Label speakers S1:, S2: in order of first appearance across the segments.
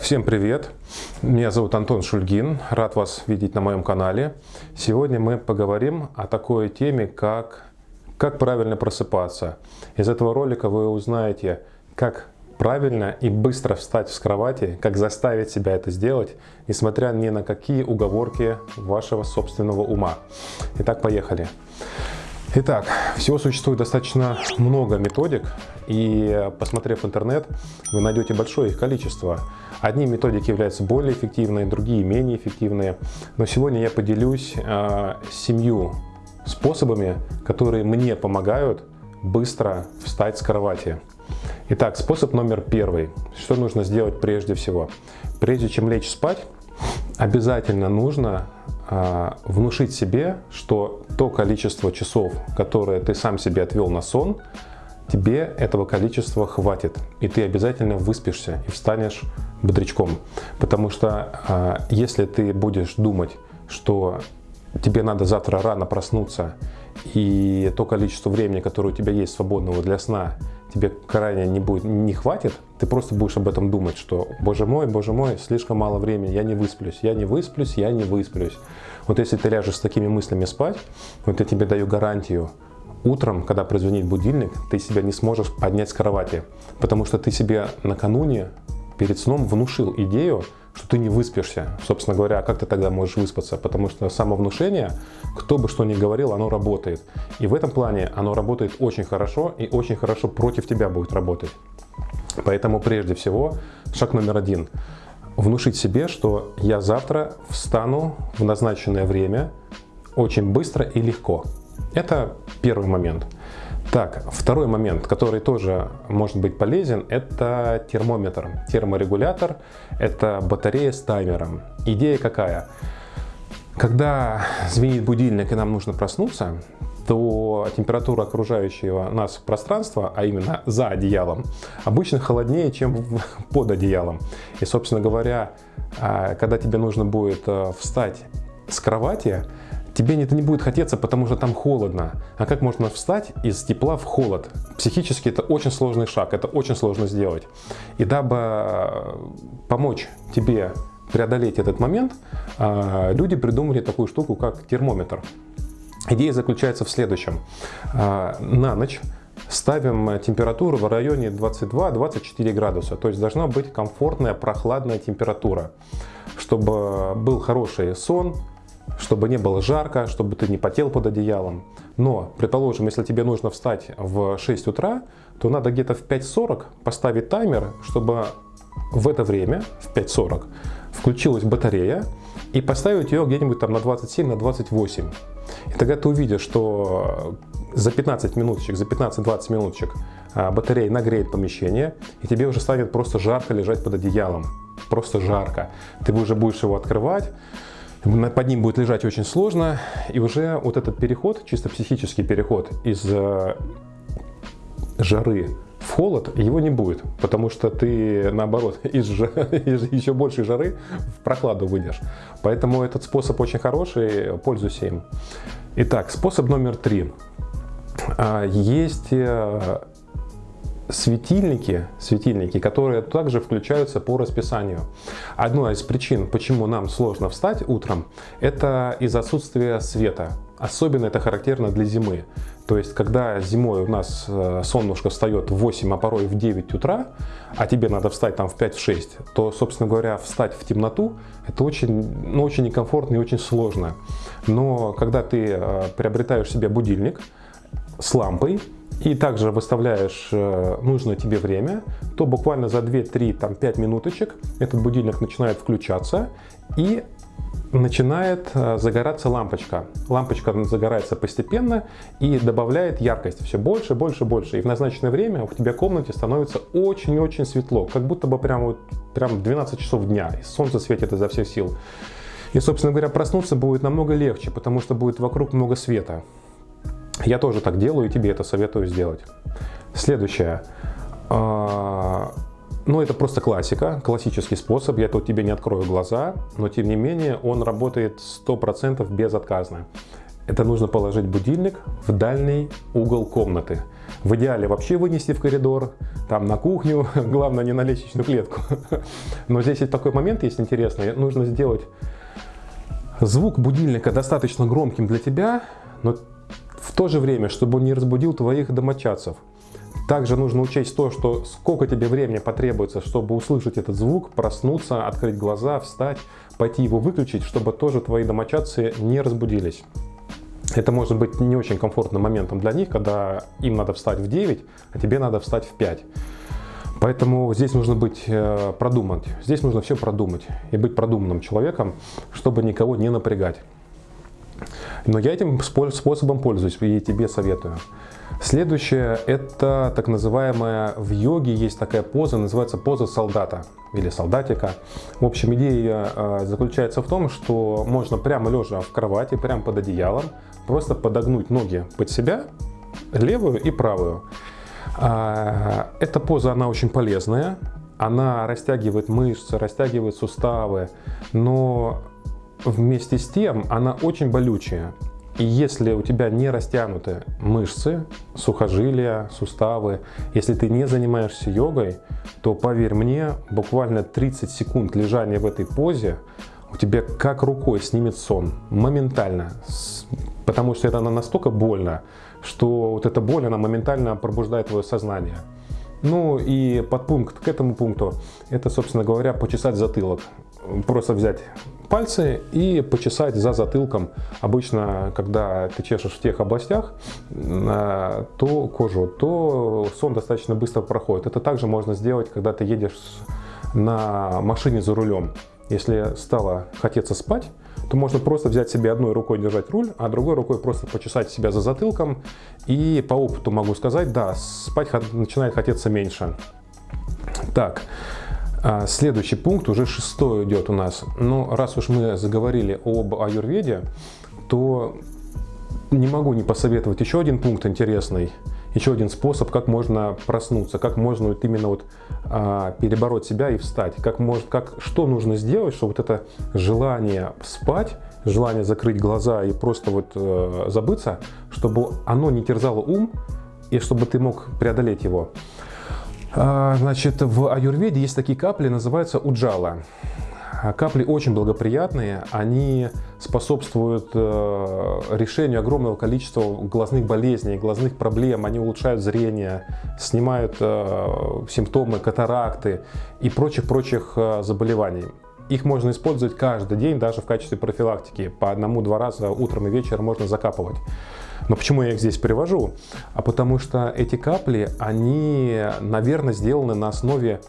S1: Всем привет! Меня зовут Антон Шульгин, рад вас видеть на моем канале. Сегодня мы поговорим о такой теме, как как правильно просыпаться. Из этого ролика вы узнаете, как правильно и быстро встать с кровати, как заставить себя это сделать, несмотря ни на какие уговорки вашего собственного ума. Итак, поехали. Итак, всего существует достаточно много методик, и посмотрев интернет, вы найдете большое их количество. Одни методики являются более эффективные, другие менее эффективные. Но сегодня я поделюсь э, семью способами, которые мне помогают быстро встать с кровати. Итак, способ номер первый. Что нужно сделать прежде всего? Прежде чем лечь спать, обязательно нужно внушить себе, что то количество часов, которое ты сам себе отвел на сон, тебе этого количества хватит. И ты обязательно выспишься и встанешь бодрячком. Потому что э, если ты будешь думать, что тебе надо завтра рано проснуться, и то количество времени, которое у тебя есть свободного для сна, тебе крайне не, будет, не хватит, ты просто будешь об этом думать, что, боже мой, боже мой, слишком мало времени, я не высплюсь, я не высплюсь, я не высплюсь. Вот если ты ляжешь с такими мыслями спать, вот я тебе даю гарантию, утром, когда прозвонит будильник, ты себя не сможешь поднять с кровати, потому что ты себе накануне перед сном внушил идею, что ты не выспишься. Собственно говоря, а как ты тогда можешь выспаться? Потому что самовнушение, кто бы что ни говорил, оно работает. И в этом плане оно работает очень хорошо и очень хорошо против тебя будет работать. Поэтому прежде всего, шаг номер один. Внушить себе, что я завтра встану в назначенное время очень быстро и легко. Это первый момент. Так, второй момент, который тоже может быть полезен, это термометр, терморегулятор, это батарея с таймером. Идея какая? Когда звенит будильник и нам нужно проснуться, то температура окружающего нас пространства, а именно за одеялом, обычно холоднее, чем под одеялом. И, собственно говоря, а, когда тебе нужно будет э, встать с кровати, тебе это не будет хотеться, потому что там холодно. А как можно встать из тепла в холод? Психически это очень сложный шаг, это очень сложно сделать. И дабы э, помочь тебе преодолеть этот момент, э, люди придумали такую штуку, как термометр. Идея заключается в следующем. Э, на ночь ставим температуру в районе 22-24 градуса. То есть должна быть комфортная прохладная температура, чтобы был хороший сон, чтобы не было жарко, чтобы ты не потел под одеялом. Но, предположим, если тебе нужно встать в 6 утра, то надо где-то в 5.40 поставить таймер, чтобы в это время, в 5.40, включилась батарея и поставить ее где-нибудь там на 27, на 28. И тогда ты увидишь, что за 15 минуточек, за 15-20 минуточек а, батарея нагреет помещение, и тебе уже станет просто жарко лежать под одеялом. Просто жарко. Ты уже будешь его открывать, под ним будет лежать очень сложно, и уже вот этот переход, чисто психический переход из э, жары в холод, его не будет, потому что ты, наоборот, из, из еще большей жары в прохладу выйдешь. Поэтому этот способ очень хороший, пользуйся им. Итак, способ номер три. А, есть э, светильники, светильники, которые также включаются по расписанию. Одна из причин, почему нам сложно встать утром, это из отсутствия света. Особенно это характерно для зимы. То есть, когда зимой у нас э, солнышко встает в 8, а порой в 9 утра, а тебе надо встать там в 5-6, то, собственно говоря, встать в темноту, это очень, ну, очень некомфортно и очень сложно. Но когда ты э, приобретаешь себе будильник с лампой, и также выставляешь э, нужное тебе время, то буквально за 2-3-5 минуточек этот будильник начинает включаться и начинает э, загораться лампочка. Лампочка загорается постепенно и добавляет яркость все больше, больше, больше. И в назначенное время у тебя в комнате становится очень-очень светло, как будто бы прямо, вот, прямо 12 часов дня, и солнце светит изо всех сил. И, собственно говоря, проснуться будет намного легче, потому что будет вокруг много света. Я тоже так делаю и тебе это советую сделать. Следующее. А, ну, это просто классика, классический способ. Я тут тебе не открою глаза, но тем не менее он работает 100% безотказно. это нужно положить будильник в дальний угол комнаты. В идеале вообще вынести в коридор, там на кухню, главное не на лестничную клетку. Но здесь есть такой момент, есть интересный, нужно сделать звук будильника достаточно громким для тебя, но в то же время, чтобы он не разбудил твоих домочадцев. Также нужно учесть то, что сколько тебе времени потребуется, чтобы услышать этот звук, проснуться, открыть глаза, встать, пойти его выключить, чтобы тоже твои домочадцы не разбудились. Это может быть не очень комфортным моментом для них, когда им надо встать в 9, а тебе надо встать в 5. Поэтому здесь нужно быть э, продумать. Здесь нужно все продумать и быть продуманным человеком, чтобы никого не напрягать. Но я этим способом пользуюсь и тебе советую. Следующее – это так называемая, в йоге есть такая поза, называется поза солдата или солдатика. В общем, идея э, заключается в том, что можно прямо лежа в кровати, прямо под одеялом, просто подогнуть ноги под себя, левую и правую. А, эта поза, она очень полезная, она растягивает мышцы, растягивает суставы, но вместе с тем она очень болючая. И если у тебя не растянуты мышцы, сухожилия, суставы, если ты не занимаешься йогой, то поверь мне, буквально 30 секунд лежания в этой позе у тебя как рукой снимет сон, моментально, потому что это настолько больно, что вот эта боль, она моментально пробуждает твое сознание. Ну и подпункт к этому пункту, это, собственно говоря, почесать затылок. Просто взять пальцы и почесать за затылком. Обычно, когда ты чешешь в тех областях, э, то кожу, то сон достаточно быстро проходит. Это также можно сделать, когда ты едешь на машине за рулем. Если стало хотеться спать, то можно просто взять себе одной рукой держать руль, а другой рукой просто почесать себя за затылком. И по опыту могу сказать, да, спать начинает хотеться меньше. Так, следующий пункт, уже шестой идет у нас. Но раз уж мы заговорили об аюрведе, то не могу не посоветовать еще один пункт интересный, еще один способ, как можно проснуться, как можно вот именно вот а, перебороть себя и встать, как может, как, что нужно сделать, чтобы вот это желание спать, желание закрыть глаза и просто вот э, забыться, чтобы оно не терзало ум и чтобы ты мог преодолеть его. А, значит, в аюрведе есть такие капли, называются уджала. А, капли очень благоприятные, они способствуют э, решению огромного количества глазных болезней, глазных проблем, они улучшают зрение, снимают э, симптомы катаракты и прочих-прочих э, заболеваний. Их можно использовать каждый день, даже в качестве профилактики. По одному-два раза утром и вечером можно закапывать. Но почему я их здесь привожу? А потому что эти капли, они, наверное, сделаны на основе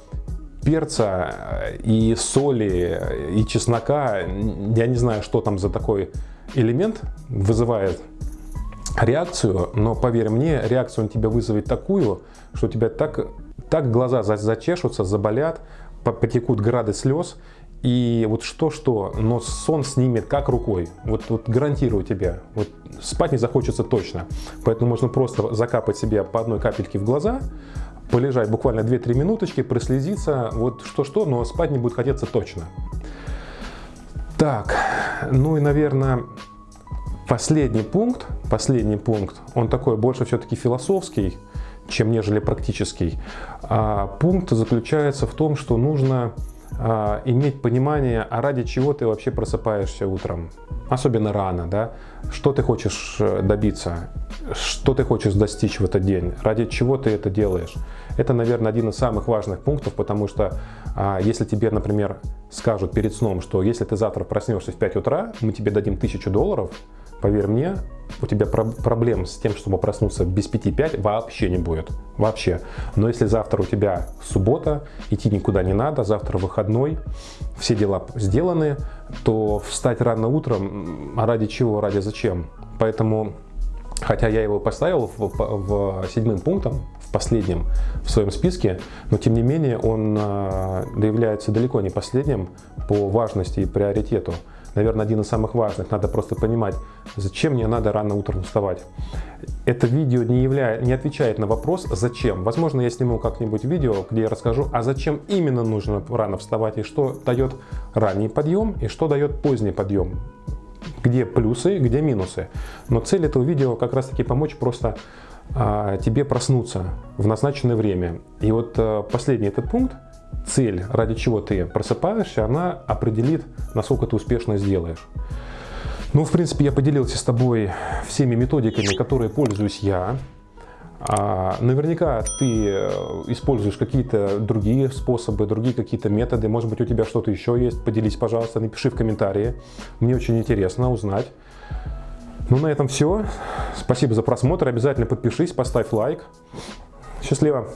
S1: перца и соли, и чеснока. Я не знаю, что там за такой элемент вызывает реакцию, но поверь мне, реакцию он тебя вызовет такую, что у тебя так, так глаза зачешутся, заболят, потекут грады слез, и вот что-что, но сон снимет как рукой. Вот, вот гарантирую тебе. Вот спать не захочется точно. Поэтому можно просто закапать себе по одной капельке в глаза, полежать буквально 2-3 минуточки, прослезиться. Вот что-что, но спать не будет хотеться точно. Так, ну и, наверное, последний пункт, последний пункт, он такой больше все-таки философский, чем нежели практический. А пункт заключается в том, что нужно а, иметь понимание, а ради чего ты вообще просыпаешься утром, особенно рано, да, что ты хочешь э, добиться, что ты хочешь достичь в этот день, ради чего ты это делаешь. Это, наверное, один из самых важных пунктов, потому что а, если тебе, например, скажут перед сном, что если ты завтра проснешься в 5 утра, мы тебе дадим 1000 долларов, поверь мне, у тебя проблем с тем, чтобы проснуться без 5-5 вообще не будет. Вообще. Но если завтра у тебя суббота, идти никуда не надо, завтра выходной, все дела сделаны, то встать рано утром, а ради чего, ради зачем? Поэтому, хотя я его поставил в, в седьмым пунктом, в последнем в своем списке, но тем не менее он э, является далеко не последним по важности и приоритету наверное, один из самых важных. Надо просто понимать, зачем мне надо рано утром вставать. Это видео не, являет, не отвечает на вопрос «зачем?». Возможно, я сниму как-нибудь видео, где я расскажу, а зачем именно нужно рано вставать и что дает ранний подъем и что дает поздний подъем. где плюсы, где минусы. Но цель этого видео как раз таки помочь просто а, тебе проснуться в назначенное время. И вот а, последний этот пункт, цель, ради чего ты просыпаешься, она определит, насколько ты успешно сделаешь. Ну, в принципе, я поделился с тобой всеми методиками, которые пользуюсь я. А, наверняка ты э, используешь какие-то другие способы, другие какие-то методы. Может быть, у тебя что-то еще есть. Поделись, пожалуйста, напиши в комментарии. Мне очень интересно узнать. Ну, на этом все. Спасибо за просмотр. Обязательно подпишись, поставь лайк. Счастливо!